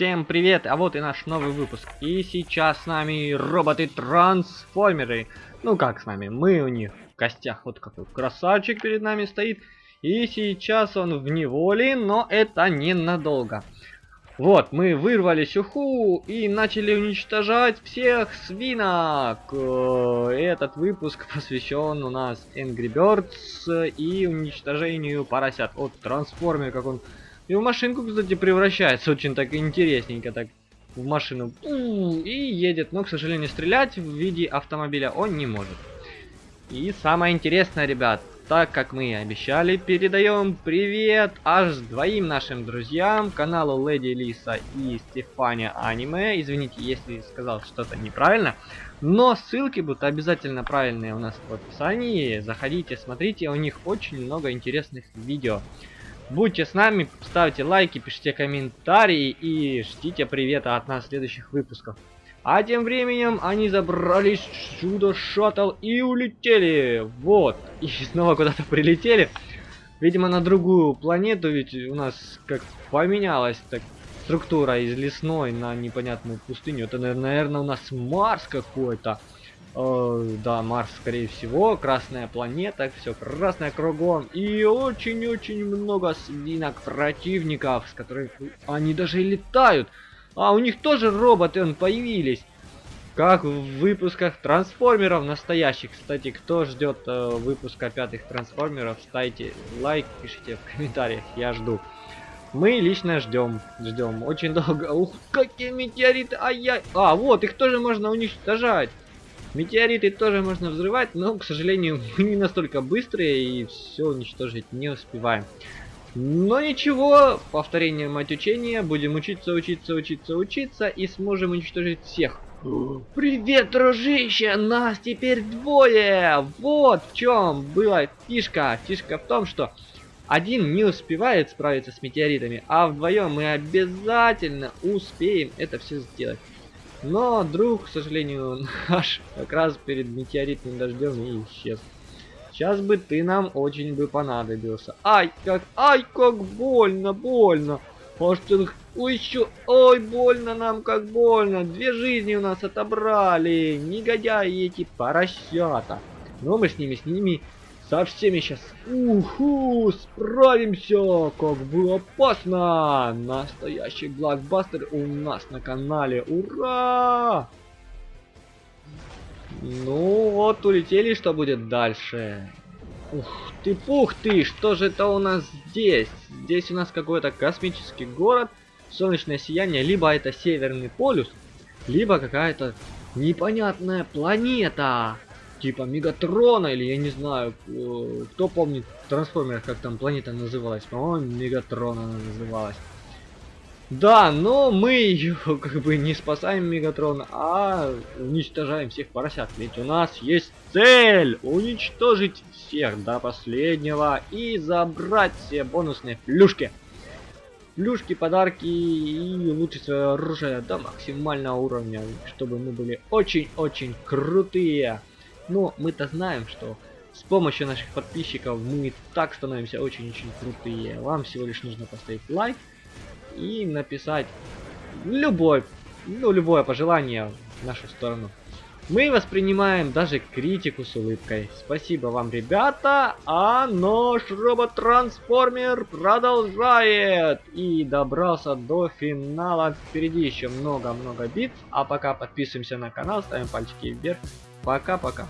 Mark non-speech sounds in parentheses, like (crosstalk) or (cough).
Всем привет, а вот и наш новый выпуск. И сейчас с нами роботы-трансформеры. Ну как с нами, мы у них в гостях. Вот какой красавчик перед нами стоит. И сейчас он в неволе, но это ненадолго. Вот, мы вырвали сюху и начали уничтожать всех свинок. Э, этот выпуск посвящен у нас Angry Birds и уничтожению поросят от трансформера, как он и в машинку, кстати, превращается очень так интересненько, так в машину и едет, но, к сожалению, стрелять в виде автомобиля он не может. И самое интересное, ребят, так как мы и обещали, передаем привет аж двоим нашим друзьям, каналу Леди Лиса и Стефания Аниме. Извините, если сказал что-то неправильно, но ссылки будут обязательно правильные у нас в описании. Заходите, смотрите, у них очень много интересных видео. Будьте с нами, ставьте лайки, пишите комментарии и ждите привета от нас в следующих выпусков. А тем временем они забрались в чудо шаттл и улетели. Вот. И (laughs) снова куда-то прилетели. Видимо, на другую планету, ведь у нас как поменялась так структура из лесной на непонятную пустыню. Это, наверное, у нас Марс какой-то. Э, да, Марс, скорее всего. Красная планета, все красное кругом. И очень-очень много свинок противников, с которых они даже летают. А у них тоже роботы он появились. Как в выпусках трансформеров настоящих. Кстати, кто ждет э, выпуска пятых трансформеров, ставьте лайк, пишите в комментариях, я жду. Мы лично ждем, ждем очень долго. Ух, какие метеориты, ай-яй. А, вот, их тоже можно уничтожать. Метеориты тоже можно взрывать, но, к сожалению, (laughs) мы не настолько быстрые и все уничтожить не успеваем. Но ничего, повторение мать учения, будем учиться, учиться, учиться, учиться и сможем уничтожить всех. Привет, дружище, нас теперь двое! Вот в чем была фишка. Фишка в том, что один не успевает справиться с метеоритами, а вдвоем мы обязательно успеем это все сделать. Но друг, к сожалению, (laughs) наш как раз перед метеоритным дождем и исчез. Сейчас бы ты нам очень бы понадобился. Ай, как, ай, как больно, больно. Может, ой, еще, ой, больно нам, как больно. Две жизни у нас отобрали. Негодяи эти поросята. Но мы с ними, с ними со всеми сейчас. Уху, справимся. Как бы опасно. Настоящий блокбастер у нас на канале. Ура! Ну вот, улетели, что будет дальше? Ух ты, пух ты, что же это у нас здесь? Здесь у нас какой-то космический город, солнечное сияние, либо это Северный полюс, либо какая-то непонятная планета типа Мегатрона, или я не знаю, э, кто помнит трансформер, как там планета называлась, по-моему, Мегатрона она называлась. Да, но мы ее (laughs) как бы не спасаем Мегатрон, а уничтожаем всех поросят. Ведь у нас есть цель уничтожить всех до последнего и забрать все бонусные плюшки. Плюшки, подарки и улучшить свое оружие до максимального уровня, чтобы мы были очень-очень крутые. Но мы-то знаем, что с помощью наших подписчиков мы так становимся очень-очень крутые. Вам всего лишь нужно поставить лайк и написать любой, ну, любое пожелание в нашу сторону. Мы воспринимаем даже критику с улыбкой. Спасибо вам, ребята. А наш робот-трансформер продолжает. И добрался до финала. Впереди еще много-много бит. А пока подписываемся на канал, ставим пальчики вверх. Пока-пока.